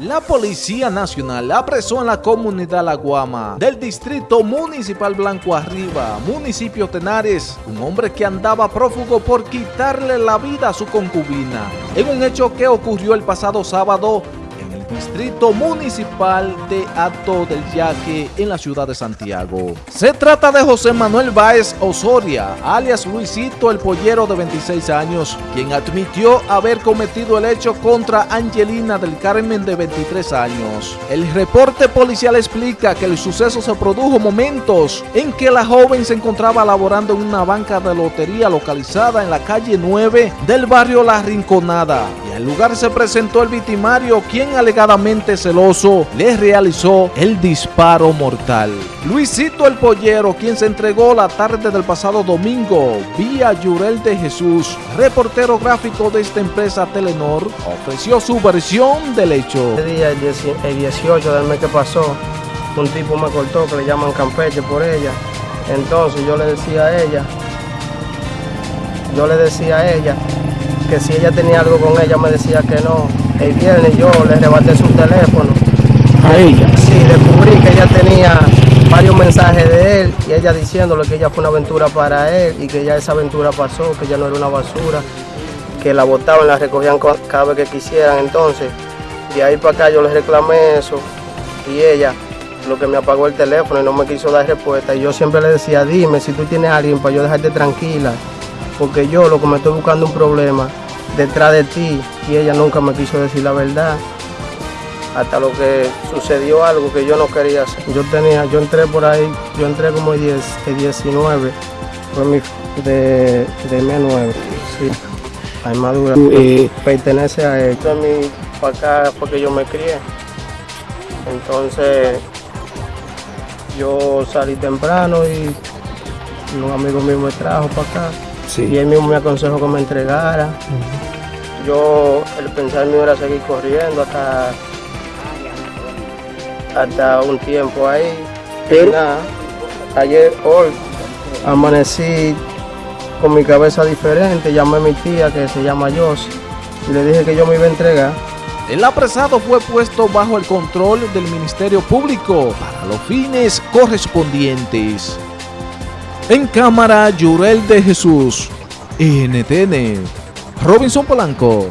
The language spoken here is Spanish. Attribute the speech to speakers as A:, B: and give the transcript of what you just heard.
A: La Policía Nacional apresó en la comunidad La Guama del Distrito Municipal Blanco Arriba, municipio Tenares, un hombre que andaba prófugo por quitarle la vida a su concubina, en un hecho que ocurrió el pasado sábado Distrito Municipal de Ato del Yaque en la ciudad de Santiago. Se trata de José Manuel Báez Osoria, alias Luisito el Pollero de 26 años, quien admitió haber cometido el hecho contra Angelina del Carmen de 23 años. El reporte policial explica que el suceso se produjo momentos en que la joven se encontraba laborando en una banca de lotería localizada en la calle 9 del barrio La Rinconada al lugar se presentó el victimario quien alegó celoso, le realizó el disparo mortal. Luisito el Pollero, quien se entregó la tarde del pasado domingo vía Yurel de Jesús, reportero gráfico de esta empresa Telenor, ofreció su versión del hecho.
B: El día, el 18 del mes que pasó, un tipo me cortó que le llaman Campeche por ella. Entonces yo le decía a ella, yo le decía a ella que si ella tenía algo con ella me decía que no. El viernes yo le arrebaté su teléfono.
A: ¿A ella?
B: Sí, descubrí que ella tenía varios mensajes de él y ella diciéndole que ella fue una aventura para él y que ya esa aventura pasó, que ya no era una basura, que la botaban, la recogían cada vez que quisieran. Entonces, de ahí para acá yo le reclamé eso y ella lo que me apagó el teléfono y no me quiso dar respuesta. Y yo siempre le decía, dime si tú tienes a alguien para yo dejarte tranquila porque yo lo que me estoy buscando un problema detrás de ti y ella nunca me quiso decir la verdad hasta lo que sucedió algo que yo no quería hacer. Yo tenía, yo entré por ahí, yo entré como el, 10, 19, fue mi, de, de mes 9, sí, la armadura, eh, pertenece a él. Esto es mi, para acá porque yo me crié, entonces yo salí temprano y un amigo mío me trajo para acá. Y él mismo me aconsejó que me entregara. Yo, el pensar mío era seguir corriendo hasta, hasta un tiempo ahí. Pero ayer, hoy, amanecí con mi cabeza diferente, llamé a mi tía que se llama Jos y le dije que yo me iba a entregar.
A: El apresado fue puesto bajo el control del Ministerio Público para los fines correspondientes. En cámara, Yurel de Jesús. NTN. Robinson Polanco.